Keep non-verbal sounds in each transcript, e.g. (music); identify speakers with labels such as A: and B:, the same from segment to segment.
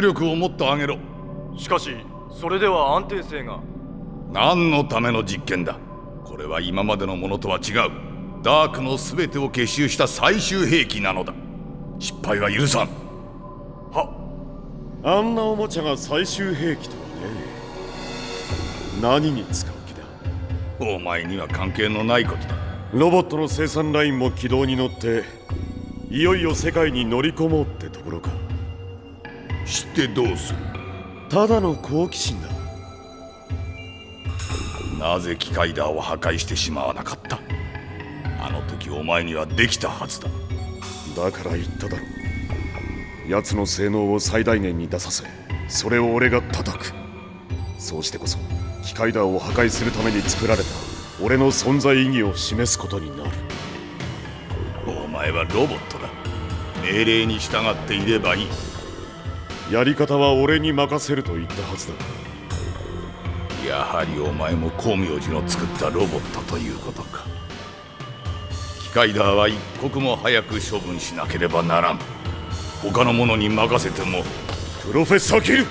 A: 出力をもっと上げろ。
B: しかしそれでは安定性が。
A: 何のための実験だ。これは今までのものとは違う。ダークの全てを結集した最終兵器なのだ。失敗は許さん。
B: は
C: あんなおもちゃが最終兵器とはね。何に使う気だ。
A: お前には関係のないことだ。
C: ロボットの生産ラインも軌道に乗っていよいよ世界に乗り込もうってところか
A: 知ってどうする？
C: ただの好奇心だ。
A: なぜ機械ダーを破壊してしまわなかった？あの時お前にはできたはずだ。
C: だから言っただろ奴の性能を最大限に出させそれを俺が叩く。そうしてこそ機械ダーを破壊するために作られた俺の存在意義を示すことになる。
A: お前はロボットだ。命令に従っていればいい
C: やり方は俺に任せると言ったはずだ。
A: やはりお前も光明寺の作ったロボットということか。機械ダーは一刻も早く処分しなければならん。他の者に任せても。
C: プロフェッサー・キル。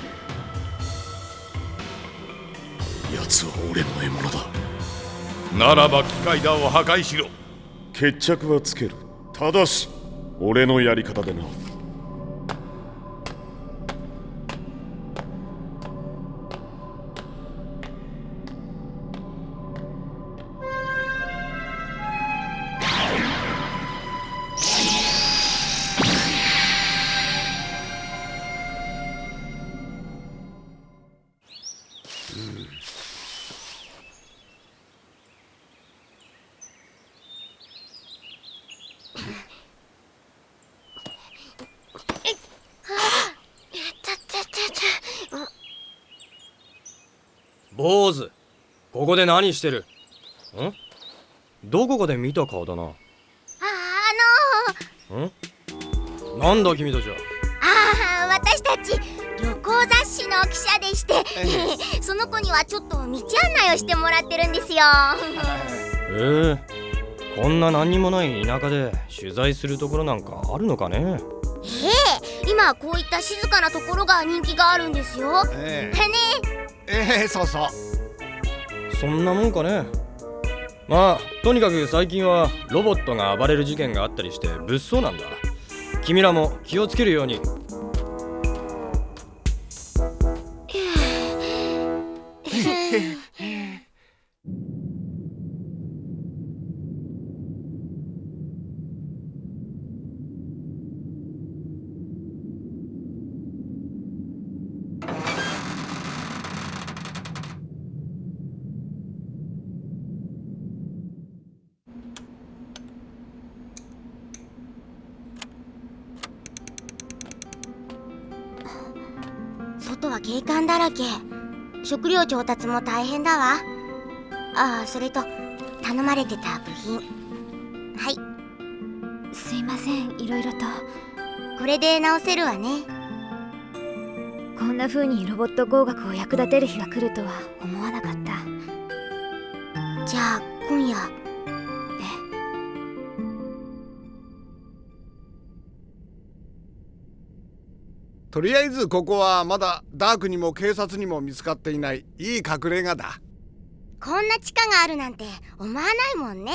C: 奴は俺の獲物だ。
A: ならば機械ダーを破壊しろ。
C: 決着はつける。ただし俺のやり方でな
B: 坊主。ここで何してる？ん？どこかで見た顔だな。
D: あ
B: ん？なんだ君たちは？
D: あのああ私たち旅行雑誌の記者でして。(laughs) その子にはちょっと道案内をしてもらってるんですよ。
B: ええ。こんな何にもない田舎で取材するところなんかあるのかね？
D: ええ。今こういった静かなところが人気があるんですよ。
E: え
D: ね
E: えええそうそう。
B: そんなもんかね。まあとにかく最近はロボットが暴れる事件があったりして物騒なんだ。君らも気をつけるように。
D: 外は警官だらけ。食料調達も大変だわ。ああそれと頼まれてた部品。はい。
F: すいませんいろいろと。
D: これで直せるわね。
F: こんな風にロボット工学を役立てる日が来るとは思わなかった。
D: じゃあ今夜
E: とりあえずここはまだダークにも警察にも見つかっていない。いい隠れ家だ。
D: こんな地下があるなんて思わないもんね。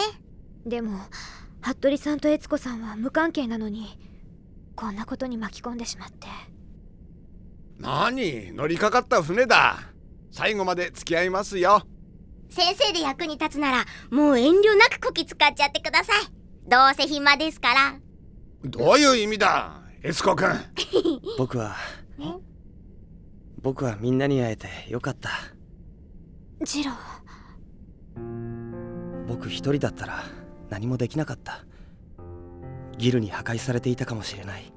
F: でも服部さんと悦子さんは無関係なのにこんなことに巻き込んでしまって。
E: 何？乗りかかった船だ。最後まで付き合いますよ。
D: 先生で役に立つならもう遠慮なくこき使っちゃってください。どうせ暇ですから。
E: どういう意味だ？エスコ君
G: 僕は僕はみんなに会えてよかった。
F: ジロ
G: 僕一人だったら何もできなかった。ギルに破壊されていたかもしれない。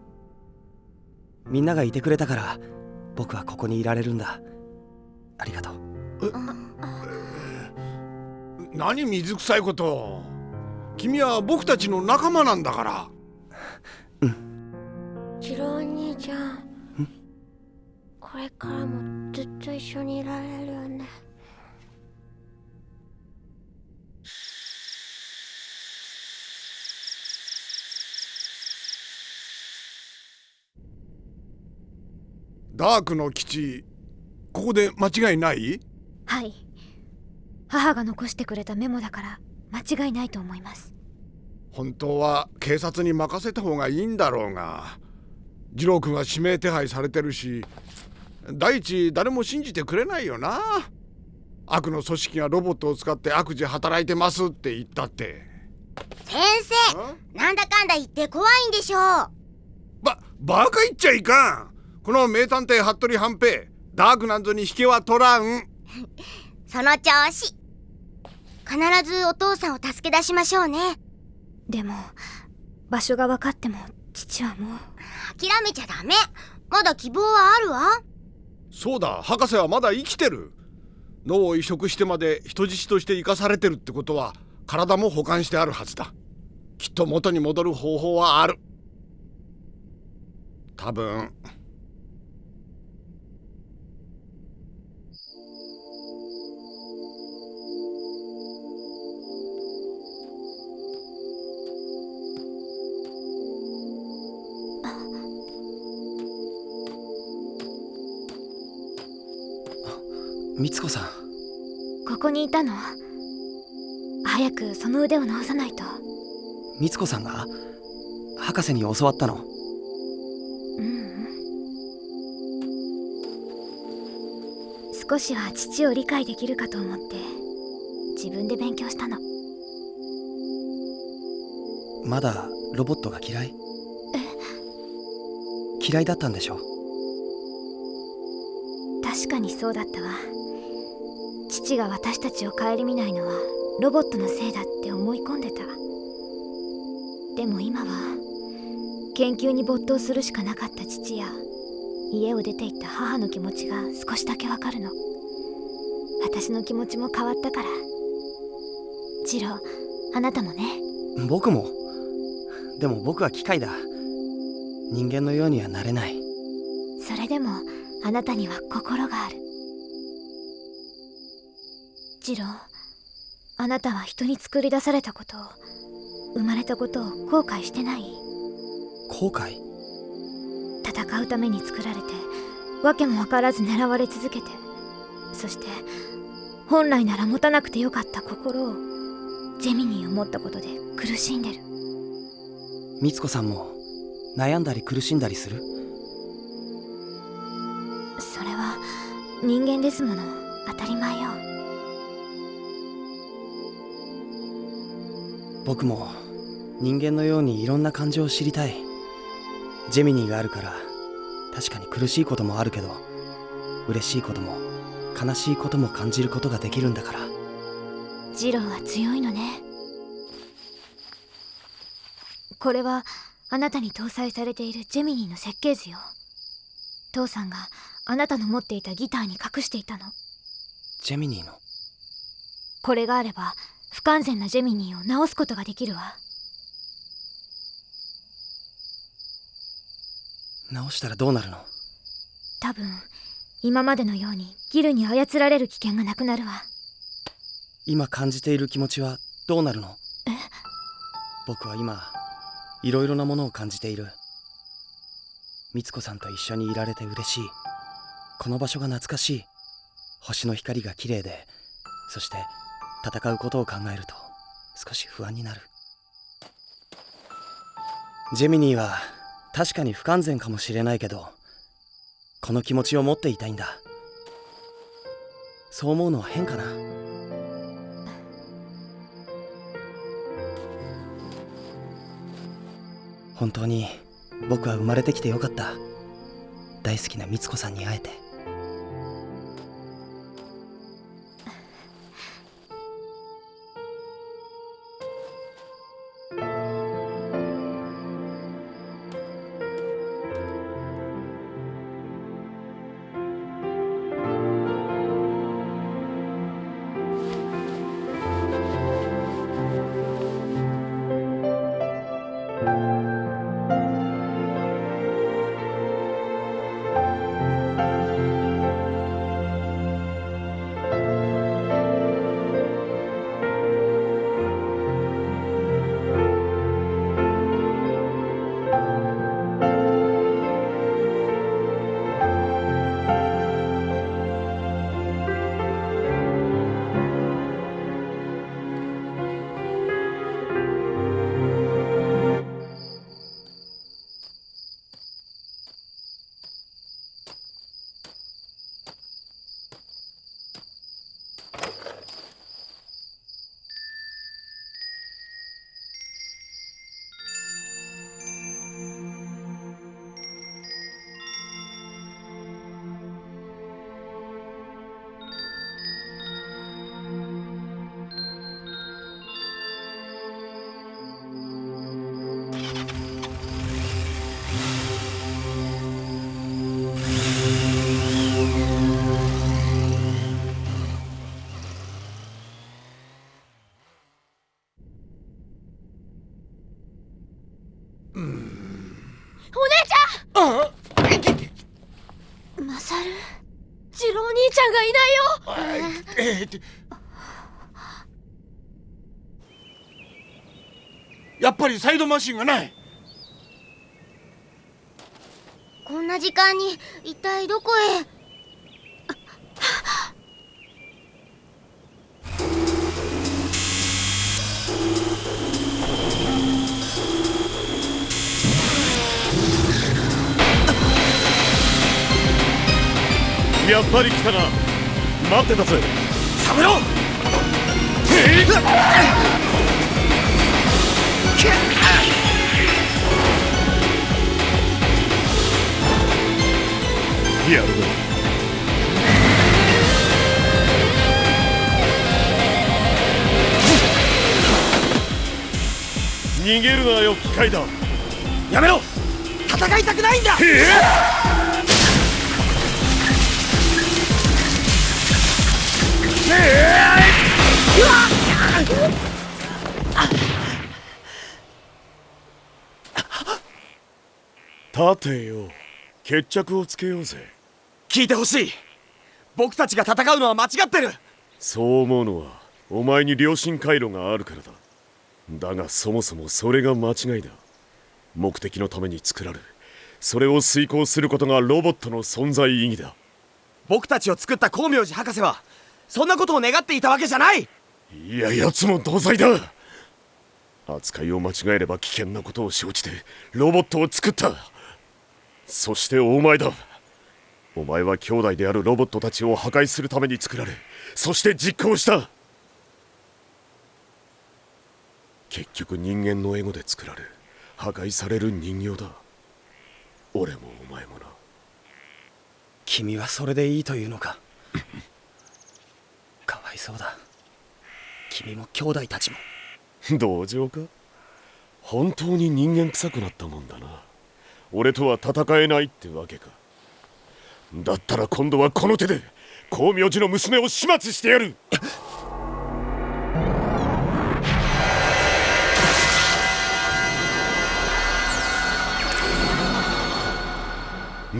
G: みんながいてくれたから僕はここにいられるんだ。ありがとう。
E: 何水臭いこと。君は僕たちの仲間なんだから
D: これからもずっと一緒にいられるよね。
E: ダークの基地ここで間違いない？
F: はい。母が残してくれたメモだから間違いないと思います。
E: 本当は警察に任せた方がいいんだろうが次郎君は指名手配されてるし第一誰も信じてくれないよな。悪の組織がロボットを使って悪事働いてますって言ったって。
D: 先生なんだかんだ言って怖いんでしょう。
E: ばバカ言っちゃいかん。この名探偵服部半平ダークなんぞに引けは取らん。(laughs)
D: その調子。必ずお父さんを助け出しましょうね。
F: でも場所が分かっても父はもう。
D: 諦めちゃダメ。まだ希望はあるわ
E: そうだ博士はまだ生きてる。脳を移植してまで人質として生かされてるってことは体も保管してあるはずだ。きっと元に戻る方法はある。多分。
G: みつこさん。
F: ここにいたの？早くその腕を治さないと。
G: みつこさんが？博士に教わったの。
F: ううん。少しは父を理解できるかと思って自分で勉強したの。
G: まだロボットが嫌い？嫌いだったんでしょ
F: 確かにそうだったわ父が私たちを顧みないのはロボットのせいだって思い込んでた。でも今は研究に没頭するしかなかった父や家を出て行った母の気持ちが少しだけわかるの。私の気持ちも変わったから。ジローあなたもね。
G: 僕も。でも僕は機械だ。人間のようにはなれない。
F: それでもあなたには心があるジローあなたは人に作り出されたことを生まれたことを後悔してない？
G: 後悔？
F: 戦うために作られて訳も分からず狙われ続けてそして本来なら持たなくてよかった心をジェミニーを持ったことで苦しんでる。
G: みつこさんも悩んだり苦しんだりする？
F: それは人間ですもの。当たり前よ
G: 僕も人間のようにいろんな感情を知りたい。ジェミニーがあるから確かに苦しいこともあるけど嬉しいことも悲しいことも感じることができるんだから。
F: ジローは強いのね。これはあなたに搭載されているジェミニーの設計図よ。父さんがあなたの持っていたギターに隠していたの。
G: ジェミニーの？
F: これがあれば不完全なジェミニーを直すことができるわ。
G: 直したらどうなるの？
F: 多分今までのようにギルに操られる危険がなくなるわ。
G: 今感じている気持ちはどうなるの？
F: え？
G: 僕は今いろいろなものを感じている。みつこさんと一緒にいられて嬉しい。この場所が懐かしい。星の光が綺麗で。そして戦うことを考えると少し不安になる。ジェミニーは確かに不完全かもしれないけどこの気持ちを持っていたいんだ。そう思うのは変かな。本当に僕は生まれてきてよかった。大好きなみつこさんに会えて。お姉ちゃん！
H: マサル次郎兄ちゃんがいないよ、
E: えーえー、やっぱりサイドマシンがない。
D: こんな時間に一体どこへ？
C: ぱり来たな。待ってたぜ。
G: サブロー！
C: やるな逃げるなよ機械だ。
G: やめろ！戦いたくないんだ
C: 立てよ。決着をつけようぜ。
G: 聞いてほしい。僕たちが戦うのは間違ってる。
C: そう思うのはお前に良心回路があるからだ。だがそもそもそれが間違いだ。目的のために作られそれを遂行することがロボットの存在意義だ。
G: 僕たちを作った光明寺博士はそんなことを願っていたわけじゃない。
C: いや奴も同罪だ。扱いを間違えれば危険なことを承知でロボットを作った。そしてお前だ。お前は兄弟であるロボットたちを破壊するために作られそして実行した。結局人間のエゴで作られ破壊される人形だ。俺もお前もな。
G: 君はそれでいいというのか？そうだ。君も兄弟たちも。
C: 同情か？本当に人間臭くなったもんだな。俺とは戦えないってわけか。だったら今度はこの手で光明寺の娘を始末してやる。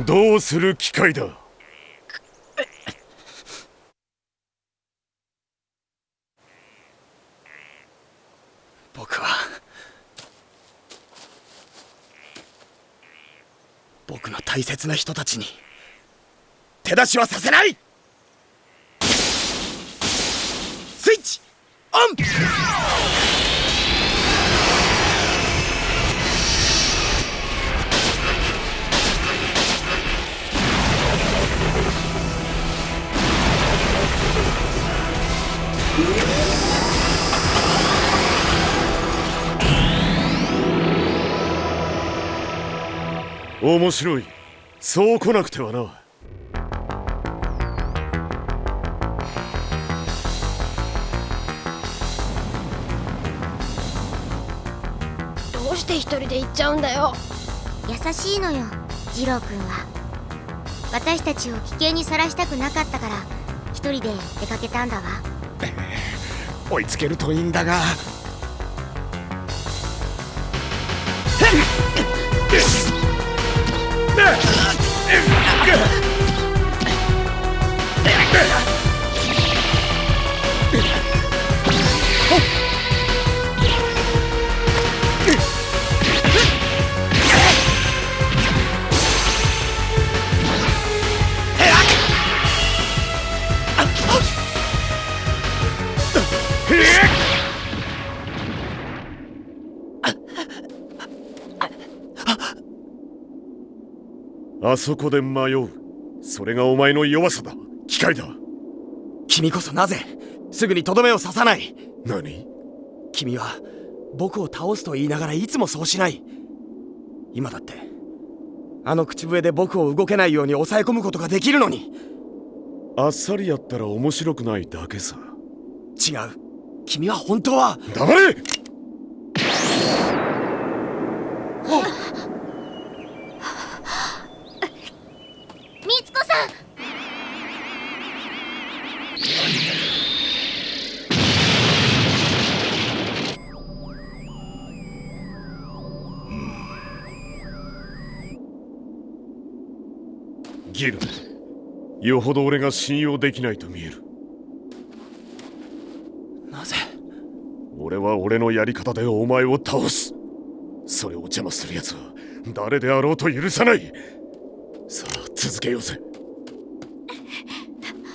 C: どうする機会だ
G: 僕は僕の大切な人たちに手出しはさせない。スイッチオン。
C: 面白い。そう来なくてはな。
H: どうして一人で行っちゃうんだよ。
D: 優しいのよ次郎くんは。私たちを危険にさらしたくなかったから一人で出かけたんだわ。(laughs)
E: 追いつけるといいんだが (laughs) Get
C: あそこで迷う。それがお前の弱さだ。機械だ。
G: 君こそなぜすぐにとどめを刺さない。
C: 何？
G: 君は僕を倒すと言いながらいつもそうしない。今だってあの口笛で僕を動けないように抑え込むことができるのに。
C: あっさりやったら面白くないだけさ。
G: 違う。君は本当は
C: 黙れギルよほど俺が信用できないと見える。
G: なぜ？
C: 俺は俺のやり方でお前を倒す。それを邪魔する奴は誰であろうと許さない。さあ続けようぜ。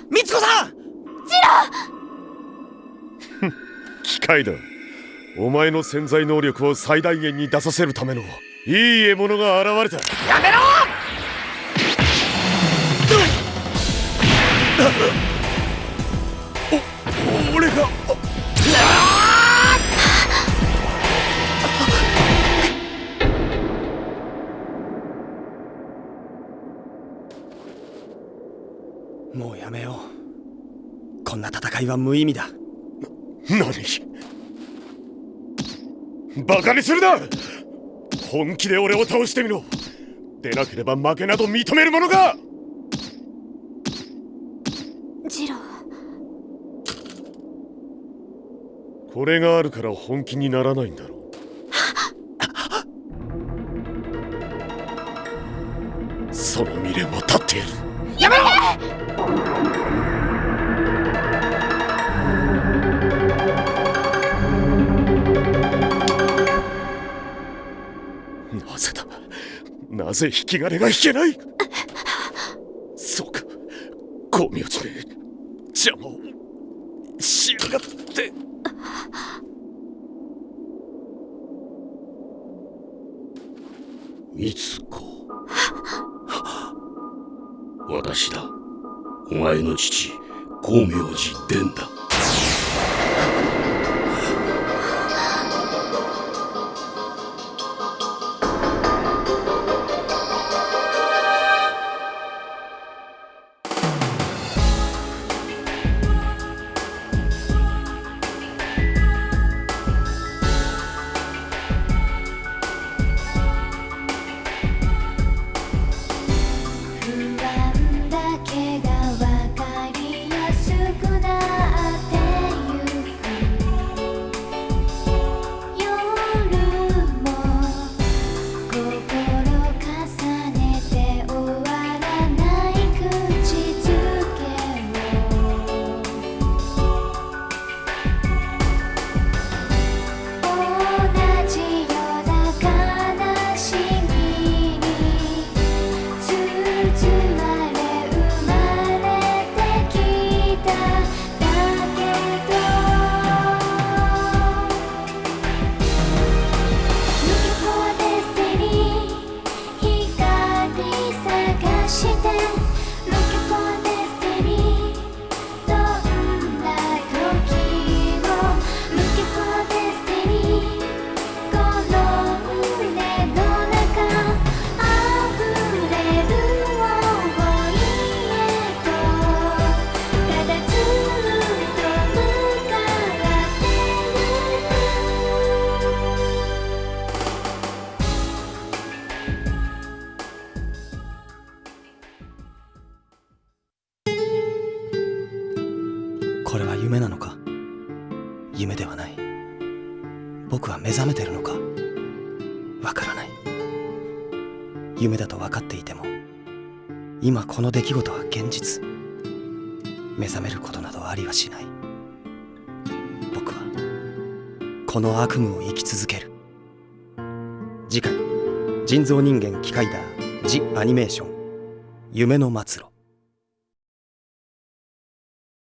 G: みつこさん！(laughs)
C: 機械だ。お前の潜在能力を最大限に出させるためのいい獲物が現れた。
G: やめろ
C: お俺が
G: もうやめよう。こんな戦いは無意味だ。
C: 何バカにするな！本気で俺を倒してみろ。出なければ負けなど認めるものか
I: ジロー
C: これがあるから本気にならないんだろう。その未練は立っている。
G: やめろ
C: なぜだ？なぜ引き金が引けない？光明寺
F: 伝
G: 夢だと分かっていても今この出来事は現実。目覚めることなどありはしない。僕はこの悪夢を生き続ける。次回人造人間機械だ。ジ・アニメーション。夢の末路。